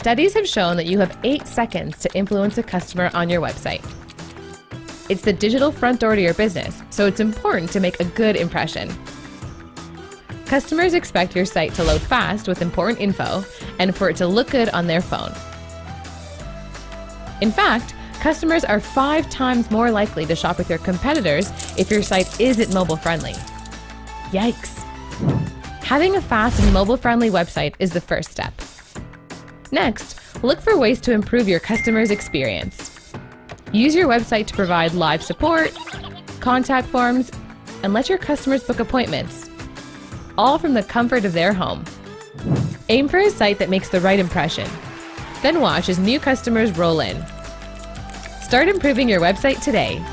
Studies have shown that you have 8 seconds to influence a customer on your website. It's the digital front door to your business, so it's important to make a good impression. Customers expect your site to load fast with important info and for it to look good on their phone. In fact, customers are five times more likely to shop with your competitors if your site isn't mobile friendly. Yikes! Having a fast and mobile friendly website is the first step. Next, look for ways to improve your customer's experience. Use your website to provide live support, contact forms, and let your customers book appointments, all from the comfort of their home. Aim for a site that makes the right impression. Then watch as new customers roll in. Start improving your website today